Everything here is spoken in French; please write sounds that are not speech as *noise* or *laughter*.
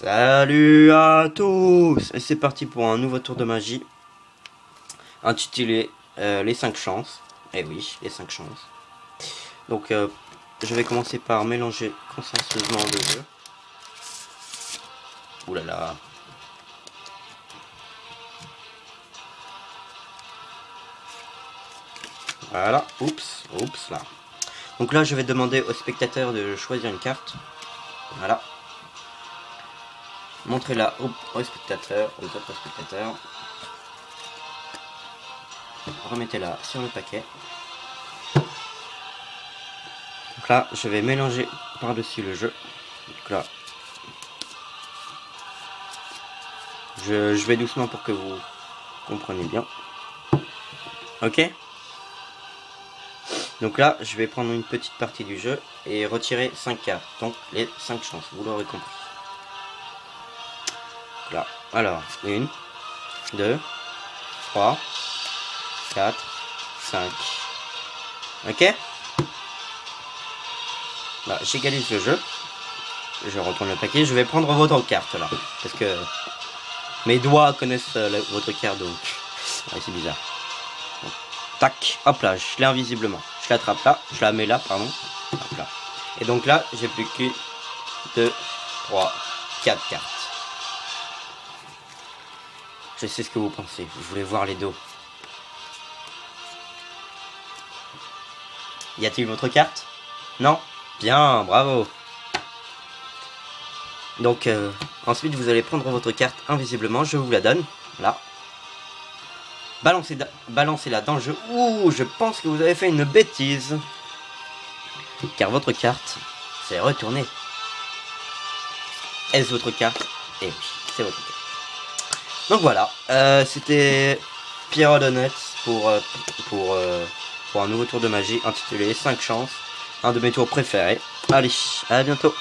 Salut à tous Et c'est parti pour un nouveau tour de magie intitulé euh, Les 5 chances. Eh oui, les 5 chances. Donc euh, je vais commencer par mélanger consciencieusement le jeu. Ouh là là. Voilà, oups, oups là. Donc là je vais demander au spectateur de choisir une carte. Voilà. Montrez-la au, spectateur, aux autres spectateurs. Remettez-la sur le paquet. Donc là, je vais mélanger par-dessus le jeu. Donc là, je, je, vais doucement pour que vous compreniez bien. Ok Donc là, je vais prendre une petite partie du jeu et retirer 5 cartes. Donc les 5 chances, vous l'aurez compris là. Alors, 1, 2, 3, 4, 5. Ok Bah, j'égalise le jeu. Je retourne le paquet. Je vais prendre votre carte là. Parce que mes doigts connaissent euh, votre carte donc. *laughs* c'est bizarre. tac, hop là, je l'ai invisiblement. Je l'attrape là, je la mets là, pardon. Hop là. Et donc là, j'ai plus que 2, 3, 4 cartes. Je sais ce que vous pensez. Vous voulez voir les dos. Y a-t-il votre carte? Non? Bien, bravo Donc, euh, ensuite, vous allez prendre votre carte invisiblement. Je vous la donne. Là. Balancez-la dans le jeu. Ouh, je pense que vous avez fait une bêtise. Car votre carte s'est retournée. Est-ce votre carte? Eh oui, c'est votre carte. Donc voilà, euh, c'était Pierre Donuts pour, euh, pour, euh, pour un nouveau tour de magie intitulé 5 chances, un de mes tours préférés. Allez, à bientôt